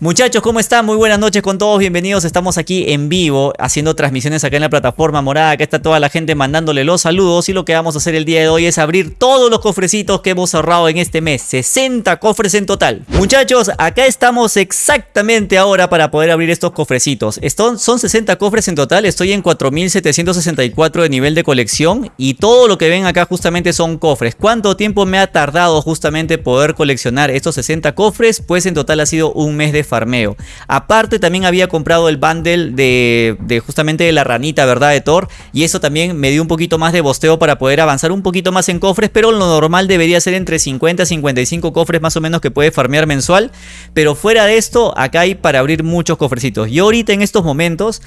Muchachos, ¿cómo están? Muy buenas noches con todos, bienvenidos. Estamos aquí en vivo haciendo transmisiones acá en la plataforma morada. Acá está toda la gente mandándole los saludos y lo que vamos a hacer el día de hoy es abrir todos los cofrecitos que hemos cerrado en este mes. 60 cofres en total. Muchachos, acá estamos exactamente ahora para poder abrir estos cofrecitos. Son, son 60 cofres en total, estoy en 4764 de nivel de colección y todo lo que ven acá justamente son cofres. ¿Cuánto tiempo me ha tardado justamente poder coleccionar estos 60 cofres? Pues en total ha sido un mes de farmeo. Aparte también había comprado el bundle de, justamente de la ranita, ¿verdad? De Thor. Y eso también me dio un poquito más de bosteo para poder avanzar un poquito más en cofres. Pero lo normal debería ser entre 50 y 55 cofres más o menos que puede farmear mensual. Pero fuera de esto, acá hay para abrir muchos cofrecitos. Y ahorita en estos momentos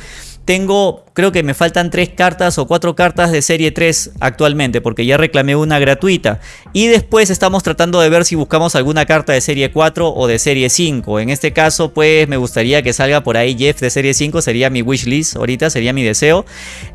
tengo, creo que me faltan tres cartas o cuatro cartas de serie 3 actualmente, porque ya reclamé una gratuita. Y después estamos tratando de ver si buscamos alguna carta de serie 4 o de serie 5. En este caso, pues me gustaría que salga por ahí Jeff de serie 5, sería mi wishlist ahorita, sería mi deseo.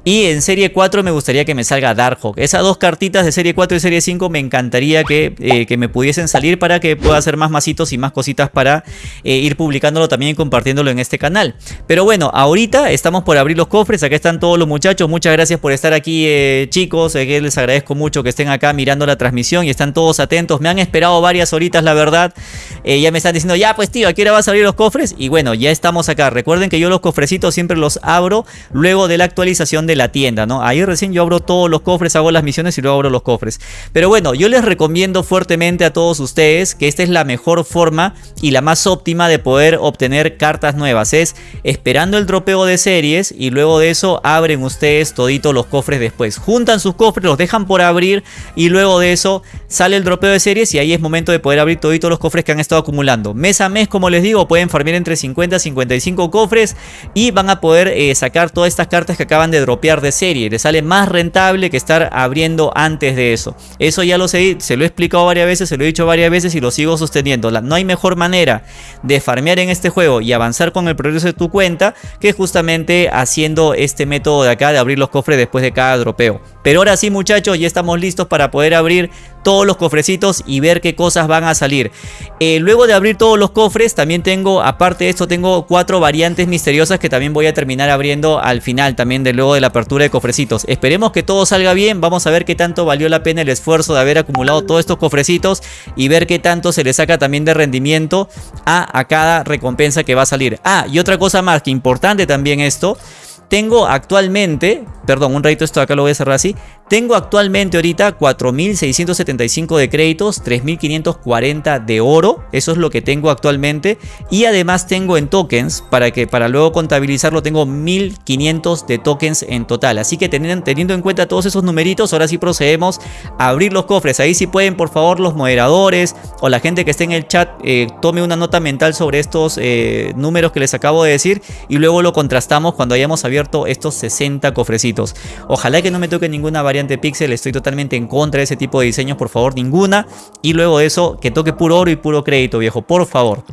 Y en serie 4 me gustaría que me salga Darkhawk. Esas dos cartitas de serie 4 y serie 5 me encantaría que, eh, que me pudiesen salir para que pueda hacer más masitos y más cositas para eh, ir publicándolo también y compartiéndolo en este canal. Pero bueno, ahorita estamos por abrir los cofres. Acá están todos los muchachos. Muchas gracias por estar aquí, eh, chicos. Eh, les agradezco mucho que estén acá mirando la transmisión y están todos atentos. Me han esperado varias horitas, la verdad. Eh, ya me están diciendo, ya pues tío, ¿a qué hora vas a abrir los cofres? Y bueno, ya estamos acá. Recuerden que yo los cofrecitos siempre los abro luego de la actualización de la tienda, ¿no? Ahí recién yo abro todos los cofres, hago las misiones y luego abro los cofres. Pero bueno, yo les recomiendo fuertemente a todos ustedes que esta es la mejor forma y la más óptima de poder obtener cartas nuevas. Es esperando el dropeo de series y luego de eso abren ustedes todito los cofres después. Juntan sus cofres, los dejan por abrir y luego de eso sale el dropeo de series y ahí es momento de poder abrir toditos los cofres que han estado acumulando. Mes a mes, como les digo, pueden farmear entre 50 y 55 cofres y van a poder eh, sacar todas estas cartas que acaban de dropear de serie. Les sale más rentable que estar abriendo antes de eso. Eso ya lo sé, se lo he explicado varias veces, se lo he dicho varias veces y lo sigo sosteniendo. no hay mejor manera de farmear en este juego y avanzar con el progreso de tu cuenta que justamente haciendo este método de acá de abrir los cofres después de cada dropeo. Pero ahora sí muchachos, ya estamos listos para poder abrir todos los cofrecitos y ver qué cosas van a salir. Eh, luego de abrir todos los cofres, también tengo, aparte de esto, tengo cuatro variantes misteriosas que también voy a terminar abriendo al final también de luego de la apertura de cofrecitos. Esperemos que todo salga bien, vamos a ver qué tanto valió la pena el esfuerzo de haber acumulado todos estos cofrecitos y ver qué tanto se le saca también de rendimiento a, a cada recompensa que va a salir. Ah, y otra cosa más que importante también esto tengo actualmente, perdón, un ratito esto acá lo voy a cerrar así. Tengo actualmente ahorita 4.675 de créditos, 3.540 de oro, eso es lo que tengo actualmente. Y además tengo en tokens, para que para luego contabilizarlo tengo 1.500 de tokens en total. Así que teniendo, teniendo en cuenta todos esos numeritos, ahora sí procedemos a abrir los cofres. Ahí sí pueden por favor los moderadores o la gente que esté en el chat eh, tome una nota mental sobre estos eh, números que les acabo de decir y luego lo contrastamos cuando hayamos abierto estos 60 cofrecitos. Ojalá que no me toque ninguna variante pixel, estoy totalmente en contra de ese tipo de diseños, por favor, ninguna. Y luego de eso, que toque puro oro y puro crédito, viejo, por favor.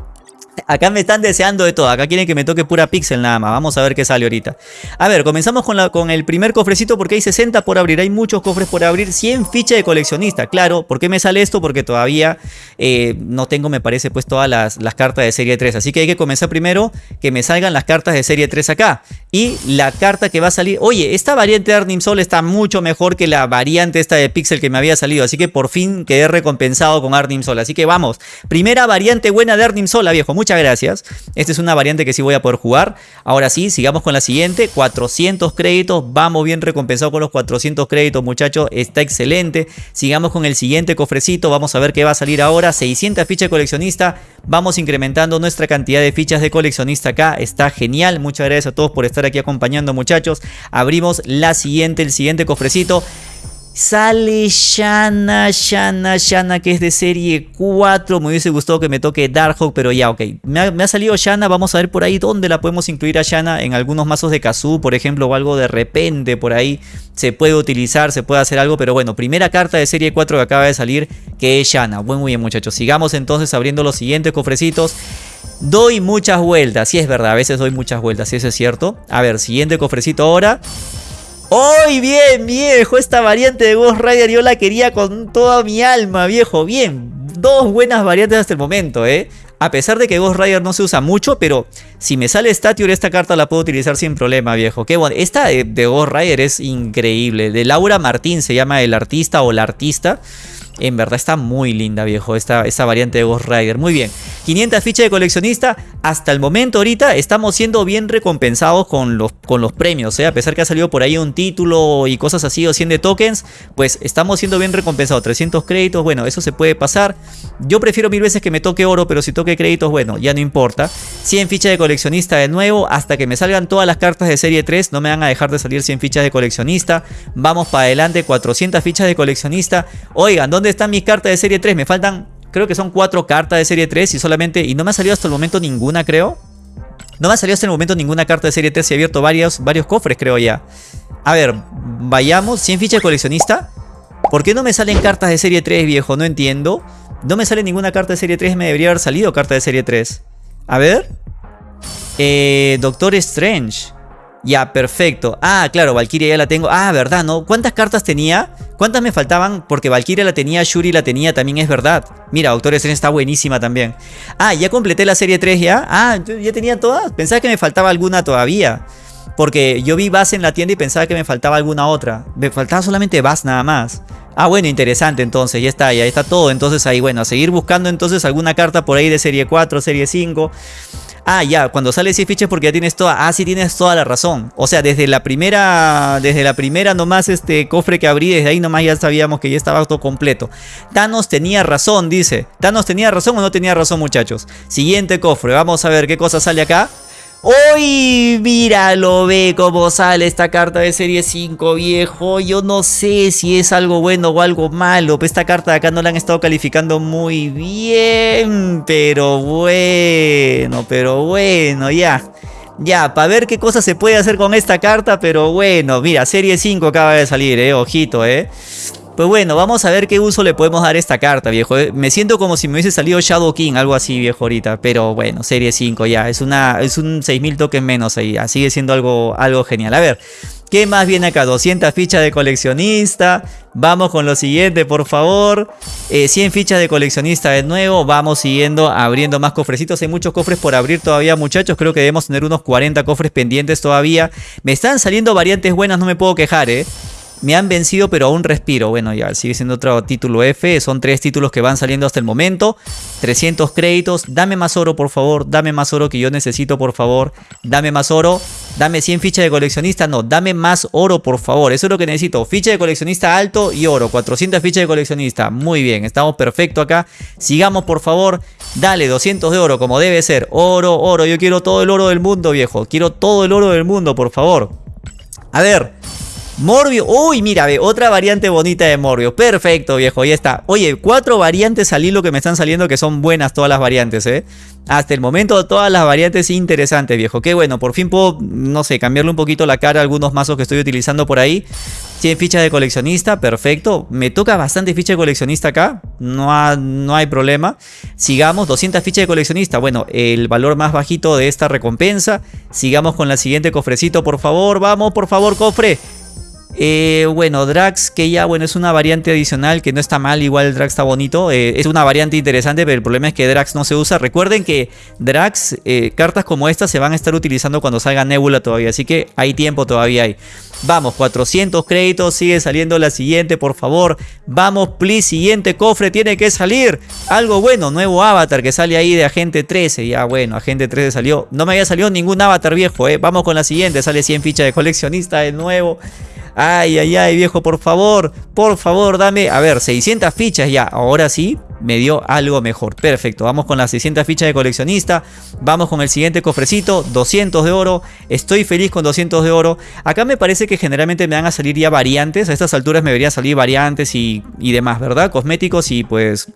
Acá me están deseando de todo, acá quieren que me toque pura pixel nada más, vamos a ver qué sale ahorita. A ver, comenzamos con, el primer cofrecito porque hay 60 por abrir, hay muchos cofres por abrir. 100 fichas de coleccionista, claro, ¿por qué me sale esto? Porque todavía eh, no tengo, me parece, pues todas las, cartas de serie 3 Así que hay que comenzar primero que me salgan las cartas de serie 3 acá. Y la carta que va a salir, oye, esta variante de Arnim Sol está mucho mejor que la variante esta de pixel que me había salido. Así que por fin quedé recompensado con Arnim Sol, así que vamos. Primera variante buena de Arnim Sol, viejo, muchas gracias. Esta es una variante que sí voy a poder jugar. Ahora sí, sigamos con la siguiente. 400 créditos. Vamos bien recompensado con los 400 créditos, muchachos. Está excelente. Sigamos con el siguiente cofrecito. Vamos a ver qué va a salir ahora. 600 fichas de coleccionista. Vamos incrementando nuestra cantidad de fichas de coleccionista acá. Está genial. Muchas gracias a todos por estar aquí acompañando, muchachos. Abrimos la siguiente, el siguiente cofrecito. Sale Shana, Shana, Shana, que es de serie 4. Me hubiese gustado que me toque Darkhawk, pero ya, ok. Me ha, salido Shana, vamos a ver por ahí dónde la podemos incluir a Shana. En algunos mazos de Kazoo, por ejemplo, o algo de repente por ahí. Se puede utilizar, se puede hacer algo, pero bueno, primera carta de serie 4 que acaba de salir, que es Shana. Muy, muy bien, muchachos. Sigamos entonces abriendo los siguientes cofrecitos. Doy muchas vueltas, sí es verdad, a veces doy muchas vueltas, sí eso es cierto. A ver, siguiente cofrecito ahora. ¡Uy, bien, viejo! Esta variante de Ghost Rider yo la quería con toda mi alma, viejo. Bien, dos buenas variantes hasta el momento, ¿eh? A pesar de que Ghost Rider no se usa mucho, pero si me sale Statior, esta carta la puedo utilizar sin problema, viejo. Qué bueno. Esta de Ghost Rider es increíble. De Laura Martín se llama el artista o la artista. En verdad está muy linda, viejo, esta, esta variante de Ghost Rider. Muy bien. 500 fichas de coleccionista. Hasta el momento ahorita estamos siendo bien recompensados con los, con los premios. ¿eh? A pesar que ha salido por ahí un título y cosas así o 100 de tokens. Pues estamos siendo bien recompensados. 300 créditos, bueno, eso se puede pasar. Yo prefiero mil veces que me toque oro, pero si toque créditos, bueno, ya no importa. 100 fichas de coleccionista de nuevo. Hasta que me salgan todas las cartas de serie 3. No me van a dejar de salir 100 fichas de coleccionista. Vamos para adelante. 400 fichas de coleccionista. Oigan, ¿dónde están mis cartas de serie 3? Me faltan, creo que son 4 cartas de serie 3 y solamente... Y no me ha salido hasta el momento ninguna, creo. No me ha salido hasta el momento ninguna carta de serie 3 y he abierto varios, varios cofres, creo ya. A ver, vayamos. 100 fichas de coleccionista. ¿Por qué no me salen cartas de serie 3, viejo? No entiendo. No me sale ninguna carta de serie 3. Me debería haber salido carta de serie 3. A ver. Eh, Doctor Strange. Ya, perfecto. Ah, claro, Valkyria ya la tengo. Ah, verdad, ¿no? ¿Cuántas cartas tenía? ¿Cuántas me faltaban? Porque Valkyria la tenía, Shuri la tenía, también es verdad. Mira, Doctor Strange está buenísima también. Ah, ya completé la serie 3 ya. Ah, ya tenía todas. Pensaba que me faltaba alguna todavía. Porque yo vi Bass en la tienda y pensaba que me faltaba alguna otra. Me faltaba solamente Bass nada más. Ah, bueno, interesante entonces, ya está, ya está todo. Entonces ahí, bueno, a seguir buscando entonces alguna carta por ahí de serie 4, serie 5. Ah, ya, cuando sale ese ficha porque ya tienes toda. Ah, sí tienes toda la razón. O sea, desde la primera. Desde la primera nomás este cofre que abrí, desde ahí nomás ya sabíamos que ya estaba todo completo. Thanos tenía razón, dice. ¿Thanos tenía razón o no tenía razón, muchachos? Siguiente cofre. Vamos a ver qué cosa sale acá. ¡Uy! Míralo, ve cómo sale esta carta de serie 5, viejo. Yo no sé si es algo bueno o algo malo. Esta carta de acá no la han estado calificando muy bien. Pero bueno, pero bueno, ya. Ya, para ver qué cosa se puede hacer con esta carta. Pero bueno, mira, serie 5 acaba de salir, eh. Ojito, eh. Pues bueno, vamos a ver qué uso le podemos dar a esta carta, viejo. Eh, me siento como si me hubiese salido Shadow King, algo así, viejo, ahorita. Pero bueno, serie 5 ya. Es, una, es un 6000 tokens menos ahí. Sigue siendo algo, algo genial. A ver, ¿qué más viene acá? 200 fichas de coleccionista. Vamos con lo siguiente, por favor. 100 eh, fichas de coleccionista de nuevo. Vamos siguiendo, abriendo más cofrecitos. Hay muchos cofres por abrir todavía, muchachos. Creo que debemos tener unos 40 cofres pendientes todavía. Me están saliendo variantes buenas, no me puedo quejar, ¿eh? Me han vencido, pero aún respiro. Bueno, ya sigue siendo otro título F. Son tres títulos que van saliendo hasta el momento. 300 créditos. Dame más oro, por favor. Dame más oro que yo necesito, por favor. Dame más oro. Dame 100 fichas de coleccionista. No, dame más oro, por favor. Eso es lo que necesito. Ficha de coleccionista alto y oro. 400 fichas de coleccionista. Muy bien, estamos perfecto acá. Sigamos, por favor. Dale, 200 de oro, como debe ser. Oro, oro. Yo quiero todo el oro del mundo, viejo. Quiero todo el oro del mundo, por favor. A ver, Morbio, uy, mira, ve, otra variante bonita de Morbio. Perfecto, viejo, ya está. Oye, cuatro variantes salí lo que me están saliendo que son buenas todas las variantes, ¿eh? Hasta el momento todas las variantes interesantes, viejo. Qué bueno, por fin puedo, no sé, cambiarle un poquito la cara a algunos mazos que estoy utilizando por ahí. 100 fichas de coleccionista, perfecto. Me toca bastante ficha de coleccionista acá, no, no hay problema. Sigamos, 200 fichas de coleccionista. Bueno, el valor más bajito de esta recompensa. Sigamos con la siguiente cofrecito, por favor. Vamos, por favor, cofre. Eh, bueno, Drax, que ya bueno, es una variante adicional que no está mal, igual Drax está bonito. Eh, es una variante interesante, pero el problema es que Drax no se usa. Recuerden que Drax, eh, cartas como esta se van a estar utilizando cuando salga Nebula todavía, así que hay tiempo todavía hay. Vamos, 400 créditos, sigue saliendo la siguiente, por favor. Vamos, please, siguiente cofre tiene que salir. Algo bueno, nuevo avatar que sale ahí de Agente 13. Ya bueno, Agente 13 salió. No me había salido ningún avatar viejo, eh. Vamos con la siguiente, sale 100 fichas de coleccionista de nuevo. Ay, ay, ay, viejo, por favor, por favor, dame, a ver, 600 fichas ya, ahora sí, me dio algo mejor. Perfecto, vamos con las 600 fichas de coleccionista, vamos con el siguiente cofrecito, 200 de oro, estoy feliz con 200 de oro. Acá me parece que generalmente me van a salir ya variantes, a estas alturas me deberían salir variantes y, y demás, ¿verdad? Cosméticos y pues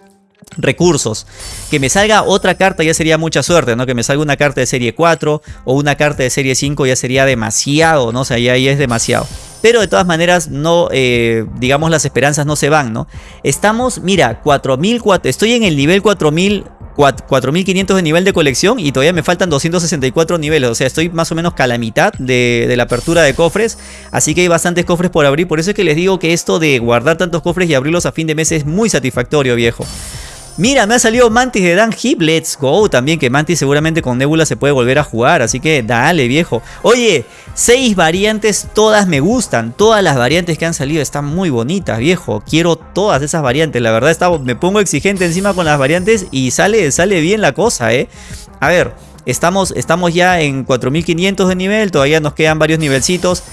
recursos. Que me salga otra carta ya sería mucha suerte, ¿no? Que me salga una carta de serie 4 o una carta de serie 5 ya sería demasiado, ¿no? O sea, ya, ahí es demasiado. Pero de todas maneras, no, eh, digamos, las esperanzas no se van, ¿no? Estamos, mira, 4004, estoy en el nivel 4000 4500 de nivel de colección y todavía me faltan 264 niveles. O sea, estoy más o menos a la mitad de, de, la apertura de cofres. Así que hay bastantes cofres por abrir. Por eso es que les digo que esto de guardar tantos cofres y abrirlos a fin de mes es muy satisfactorio, viejo. Mira, me ha salido Mantis de Dan Hip. Let's go. También que Mantis seguramente con Nebula se puede volver a jugar. Así que dale, viejo. Oye, seis variantes. Todas me gustan. Todas las variantes que han salido están muy bonitas, viejo. Quiero todas esas variantes. La verdad, me pongo exigente encima con las variantes y sale, sale bien la cosa, ¿eh? A ver, estamos, estamos ya en 4500 de nivel. Todavía nos quedan varios nivelcitos.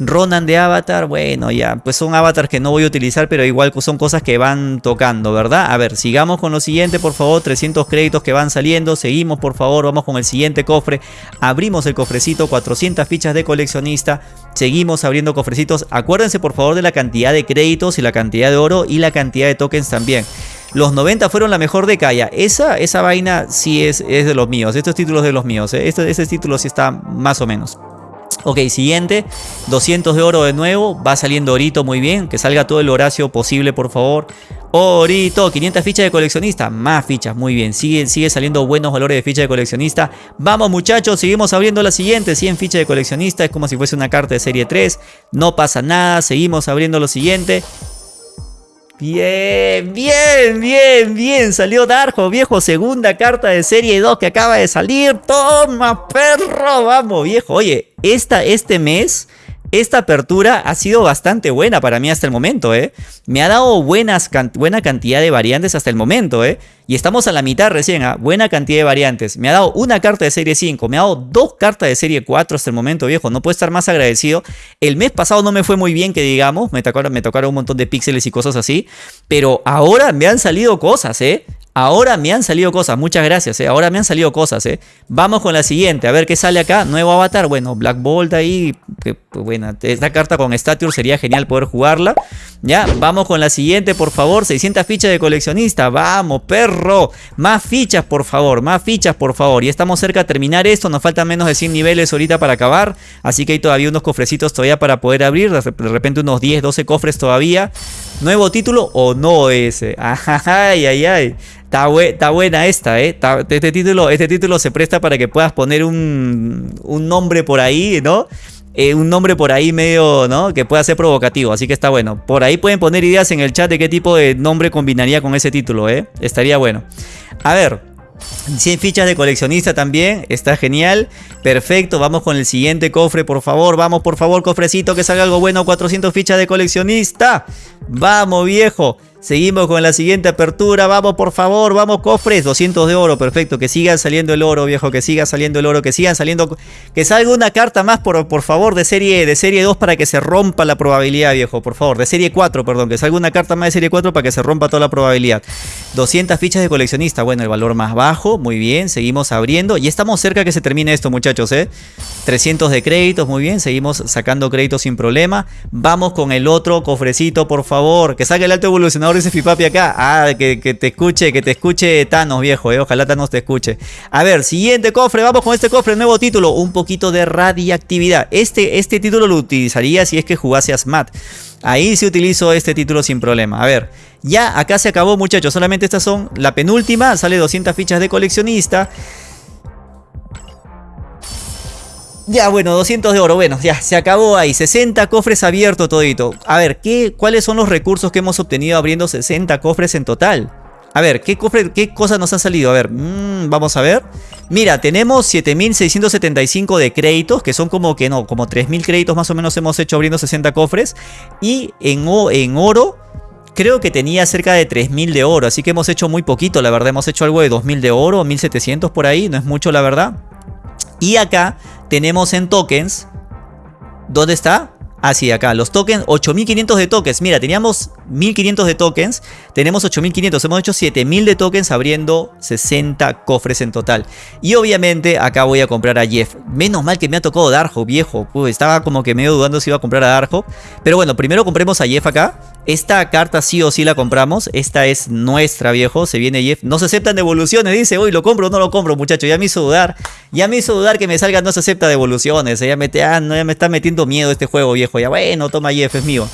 Ronan de Avatar, bueno, ya, pues son avatars que no voy a utilizar, pero igual son cosas que van tocando, ¿verdad? A ver, sigamos con lo siguiente, por favor, 300 créditos que van saliendo, seguimos, por favor, vamos con el siguiente cofre, abrimos el cofrecito, 400 fichas de coleccionista, seguimos abriendo cofrecitos, acuérdense por favor de la cantidad de créditos y la cantidad de oro y la cantidad de tokens también. Los 90 fueron la mejor de Kaya. Esa, esa vaina sí es, es de los míos. Estos títulos de los míos. ¿eh? Este, ese título sí está más o menos. Ok, siguiente, 200 de oro de nuevo, va saliendo Orito muy bien, que salga todo el Horacio posible por favor. Orito, 500 fichas de coleccionista, más fichas, muy bien, sigue, sigue saliendo buenos valores de ficha de coleccionista. Vamos muchachos, seguimos abriendo la siguiente, 100 fichas de coleccionista, es como si fuese una carta de serie 3, no pasa nada, seguimos abriendo lo siguiente. Bien, bien, bien, bien. Salió Darjo, viejo. Segunda carta de serie 2 que acaba de salir. Toma, perro. Vamos, viejo. Oye, esta, este mes esta apertura ha sido bastante buena para mí hasta el momento, ¿eh? Me ha dado buenas, buena cantidad de variantes hasta el momento, ¿eh? Y estamos a la mitad recién, ¿ah? Buena cantidad de variantes. Me ha dado una carta de serie 5, me ha dado dos cartas de serie 4 hasta el momento, viejo. No puedo estar más agradecido. El mes pasado no me fue muy bien, que digamos. Me tocaron, me tocaron un montón de píxeles y cosas así. Pero ahora me han salido cosas, ¿eh? Ahora me han salido cosas, muchas gracias, ¿eh? ahora me han salido cosas. ¿eh? Vamos con la siguiente, a ver qué sale acá. Nuevo avatar, bueno, Black Bolt ahí. Pues, bueno, esta carta con Stature sería genial poder jugarla. Ya, vamos con la siguiente, por favor. 600 fichas de coleccionista. Vamos, perro. Más fichas, por favor. Más fichas, por favor. Y estamos cerca de terminar esto. Nos faltan menos de 100 niveles ahorita para acabar. Así que hay todavía unos cofrecitos todavía para poder abrir. De repente unos 10, 12 cofres todavía. Nuevo título o no ese. Ay, ay, ay. Está, buena esta, ¿eh? este, título, este título se presta para que puedas poner un, un nombre por ahí, ¿no? Eh, un nombre por ahí medio, ¿no? Que pueda ser provocativo, así que está bueno. Por ahí pueden poner ideas en el chat de qué tipo de nombre combinaría con ese título, ¿eh? Estaría bueno. A ver, 100 fichas de coleccionista también, está genial, perfecto, vamos con el siguiente cofre, por favor, vamos por favor, cofrecito, que salga algo bueno, 400 fichas de coleccionista, vamos viejo, Seguimos con la siguiente apertura. Vamos, por favor, vamos, cofres. 200 de oro, perfecto. Que siga saliendo el oro, viejo. Que siga saliendo el oro. Que sigan saliendo. Que salga una carta más, por, favor, de serie, de serie 2 para que se rompa la probabilidad, viejo. Por favor, de serie 4, perdón. Que salga una carta más de serie 4 para que se rompa toda la probabilidad. 200 fichas de coleccionista. Bueno, el valor más bajo. Muy bien. Seguimos abriendo. Y estamos cerca que se termine esto, muchachos, ¿eh? 300 de créditos. Muy bien. Seguimos sacando créditos sin problema. Vamos con el otro cofrecito, por favor. Que salga el alto evolucionador ese Fipapi acá. Ah, que, te escuche, que te escuche Thanos, viejo, eh. Ojalá Thanos te escuche. A ver, siguiente cofre. Vamos con este cofre, nuevo título. Un poquito de radiactividad. Este, este título lo utilizaría si es que jugase a SMAT. Ahí sí utilizo este título sin problema. A ver, ya acá se acabó, muchachos. Solamente estas son la penúltima. Sale 200 fichas de coleccionista. Ya, bueno, 200 de oro. Bueno, ya, se acabó ahí. 60 cofres abiertos todito. A ver, ¿qué, ¿cuáles son los recursos que hemos obtenido abriendo 60 cofres en total? A ver, ¿qué, cofre, qué cosas nos han salido? A ver, mmm, vamos a ver. Mira, tenemos 7675 de créditos, que son como que no, como 3000 créditos más o menos hemos hecho abriendo 60 cofres. Y en, en oro, creo que tenía cerca de 3000 de oro, así que hemos hecho muy poquito, la verdad. Hemos hecho algo de 2000 de oro, 1700 por ahí, no es mucho la verdad. Y acá tenemos en tokens. ¿Dónde está? Así, ah, acá, los tokens, 8500 de tokens. Mira, teníamos 1500 de tokens, tenemos 8500. Hemos hecho 7000 de tokens abriendo 60 cofres en total. Y obviamente acá voy a comprar a Jeff. Menos mal que me ha tocado Darjo, viejo. estaba como que medio dudando si iba a comprar a Darjo. Pero bueno, primero compremos a Jeff acá. Esta carta sí o sí la compramos. Esta es nuestra, viejo. Se viene Jeff. No se aceptan devoluciones. Dice, hoy lo compro o no lo compro, muchacho. Ya me hizo dudar. Ya me hizo dudar que me salga no se acepta devoluciones. Ya me, ah, no, ya me está metiendo miedo este juego, viejo. Ya bueno, toma Jeff, es mío.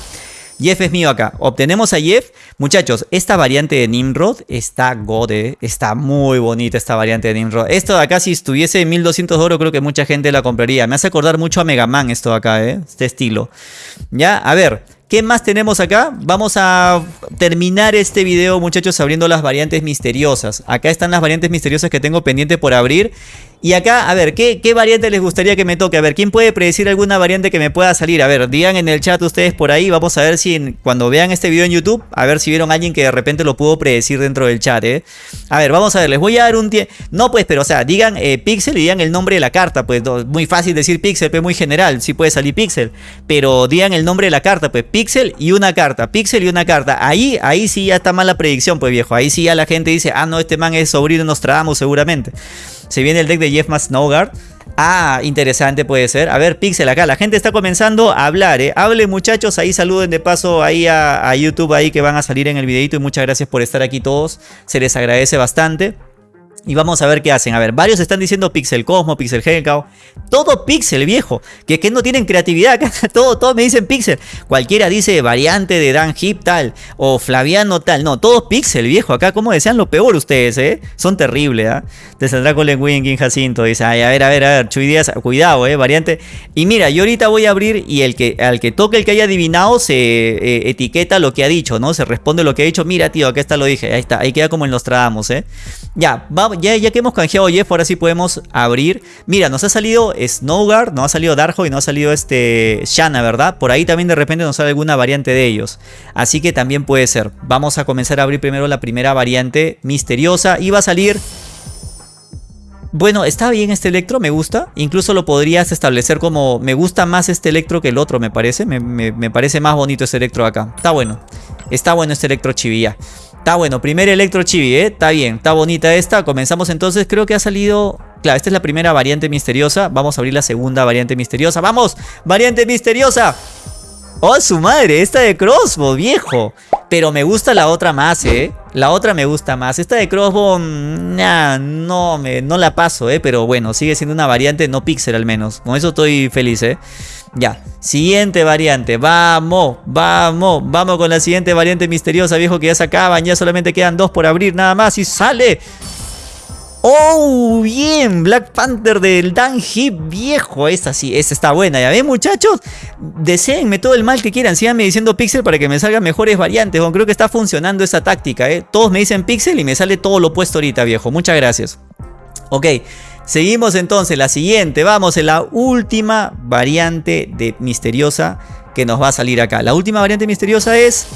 Jeff es mío acá. Obtenemos a Jeff. Muchachos, esta variante de Nimrod está gode. Está muy bonita esta variante de Nimrod. Esto de acá, si estuviese en 1200 de oro, creo que mucha gente la compraría. Me hace acordar mucho a Mega Man esto de acá, ¿eh? Este estilo. Ya, a ver. ¿Qué más tenemos acá? Vamos a terminar este video, muchachos, abriendo las variantes misteriosas. Acá están las variantes misteriosas que tengo pendiente por abrir. Y acá, a ver, ¿qué, ¿qué, variante les gustaría que me toque? A ver, ¿quién puede predecir alguna variante que me pueda salir? A ver, digan en el chat ustedes por ahí. Vamos a ver si cuando vean este video en YouTube, a ver si vieron a alguien que de repente lo pudo predecir dentro del chat, ¿eh? A ver, vamos a ver, les voy a dar un tiempo. No, pues, pero o sea, digan eh, Pixel y digan el nombre de la carta. Pues muy fácil decir Pixel, pues muy general. Sí puede salir Pixel. Pero digan el nombre de la carta, pues Pixel y una carta. Pixel y una carta. Ahí, ahí sí ya está mal la predicción, pues viejo. Ahí sí ya la gente dice, ah, no, este man es sobrino Nostradamus seguramente. Se viene el deck de Jeff Snowguard. Ah, interesante puede ser. A ver, Pixel acá. La gente está comenzando a hablar, ¿eh? Hable muchachos. Ahí saluden de paso ahí a, a YouTube ahí que van a salir en el videito. Y muchas gracias por estar aquí todos. Se les agradece bastante. Y vamos a ver qué hacen. A ver, varios están diciendo Pixel Cosmo, Pixel Hellcow. Todo Pixel, viejo. Que, que no tienen creatividad. todo, todo me dicen Pixel. Cualquiera dice variante de Dan Hip tal. O Flaviano tal. No, todo Pixel, viejo. Acá, como desean lo peor ustedes, ¿eh? Son terribles, ¿ah? ¿eh? Te saldrá con King Jacinto. Dice, ay, a ver, a ver, a ver. Chuy Díaz, cuidado, ¿eh? Variante. Y mira, yo ahorita voy a abrir y el que, al que toque el que haya adivinado se eh, etiqueta lo que ha dicho, ¿no? Se responde lo que ha dicho. Mira, tío, acá está lo dije. Ahí está. Ahí queda como en los tramos, ¿eh? Ya, vamos ya, que hemos canjeado Jeff, ahora sí podemos abrir. Mira, nos ha salido Snowguard, nos ha salido Darkhold y nos ha salido este Shanna, ¿verdad? Por ahí también de repente nos sale alguna variante de ellos. Así que también puede ser. Vamos a comenzar a abrir primero la primera variante misteriosa. Y va a salir... Bueno, está bien este electro, me gusta. Incluso lo podrías establecer como... Me gusta más este electro que el otro, me parece. Me, me parece más bonito este electro acá. Está bueno. Está bueno este electro chivilla. Está bueno, primer Electro Chibi, ¿eh? Está bien, está bonita esta. Comenzamos entonces, creo que ha salido... Claro, esta es la primera variante misteriosa. Vamos a abrir la segunda variante misteriosa. ¡Vamos! ¡Variante misteriosa! ¡Oh, su madre! Esta de Crossbow, viejo. Pero me gusta la otra más, ¿eh? La otra me gusta más. Esta de Crossbow, mm, no, me, no la paso, ¿eh? Pero bueno, sigue siendo una variante no pixel al menos. Con eso estoy feliz, ¿eh? Ya, siguiente variante, vamos, vamos, vamos con la siguiente variante misteriosa, viejo, que ya se acaban, ya solamente quedan dos por abrir nada más y sale. ¡Oh, bien! Black Panther del Dan Hip viejo. Esta sí, esta está buena. ¿Ya ven, muchachos? Deseenme todo el mal que quieran. Síganme diciendo Pixel para que me salgan mejores variantes. creo que está funcionando esa táctica, ¿eh? Todos me dicen Pixel y me sale todo lo opuesto ahorita, viejo. Muchas gracias. Ok. Seguimos entonces, la siguiente, vamos en la última variante de misteriosa que nos va a salir acá. La última variante misteriosa es...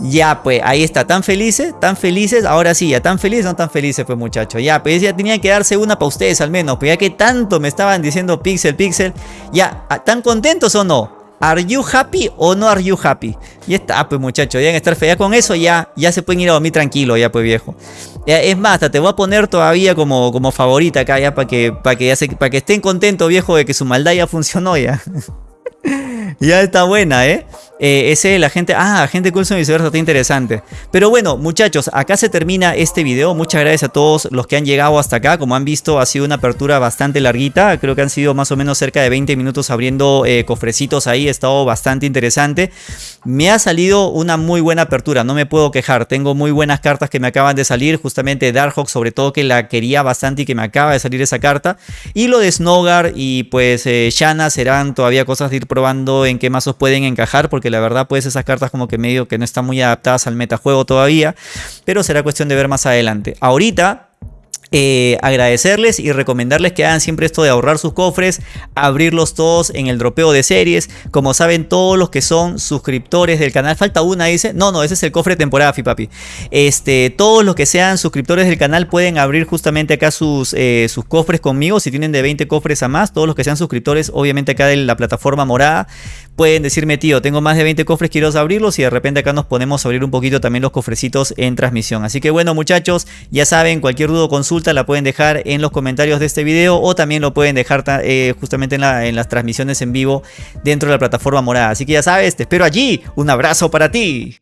Ya, pues, ahí está, tan felices, tan felices, ahora sí, ya tan felices, no tan felices, pues muchachos, ya, pues ya tenía que darse una para ustedes al menos, pues ya que tanto me estaban diciendo pixel, pixel, ya, ¿tan contentos o no? ¿Are you happy o no are you happy? Y está, pues muchachos, deben estar fea con eso, ya, ya se pueden ir a dormir tranquilo, ya pues viejo. es más, hasta te voy a poner todavía como, como favorita acá, ya, para que, para que, ya para que estén contentos, viejo, de que su maldad ya funcionó, ya. ya está buena, ¿eh? Eh, ese la gente, ah, gente Coulson y viceversa, está interesante. Pero bueno, muchachos, acá se termina este video. Muchas gracias a todos los que han llegado hasta acá. Como han visto, ha sido una apertura bastante larguita. Creo que han sido más o menos cerca de 20 minutos abriendo eh, cofrecitos ahí. Ha estado bastante interesante. Me ha salido una muy buena apertura, no me puedo quejar. Tengo muy buenas cartas que me acaban de salir. Justamente Darkhawk, sobre todo que la quería bastante y que me acaba de salir esa carta. Y lo de Snowgar y pues eh, Shanna serán todavía cosas de ir probando en qué mazos pueden encajar. Porque la verdad pues esas cartas como que medio que no están muy adaptadas al metajuego todavía, pero será cuestión de ver más adelante. Ahorita eh, agradecerles y recomendarles que hagan siempre esto de ahorrar sus cofres, abrirlos todos en el dropeo de series. Como saben, todos los que son suscriptores del canal, falta una, dice. No, no, ese es el cofre temporada, papi. Este, todos los que sean suscriptores del canal pueden abrir justamente acá sus, eh, sus cofres conmigo. Si tienen de 20 cofres a más, todos los que sean suscriptores, obviamente acá de la plataforma morada, pueden decirme, tío, tengo más de 20 cofres, quiero abrirlos. Y de repente acá nos ponemos a abrir un poquito también los cofrecitos en transmisión. Así que bueno, muchachos, ya saben, cualquier duda o consulta la pueden dejar en los comentarios de este video o también lo pueden dejar eh, justamente en, en las transmisiones en vivo dentro de la plataforma morada. Así que ya sabes, te espero allí. Un abrazo para ti.